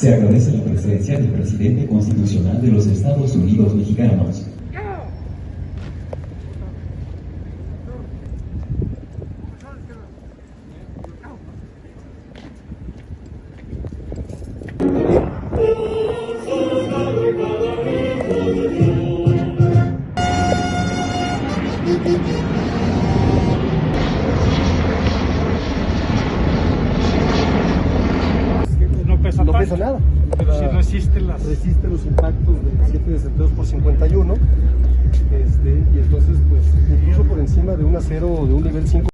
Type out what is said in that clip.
Se agradece la presencia del presidente constitucional de los Estados Unidos mexicanos. Pesa nada. Pero sí resiste las... resiste los impactos de 7 desempeos por 51. Este, y entonces, pues, incluso por encima de un acero de un nivel 5.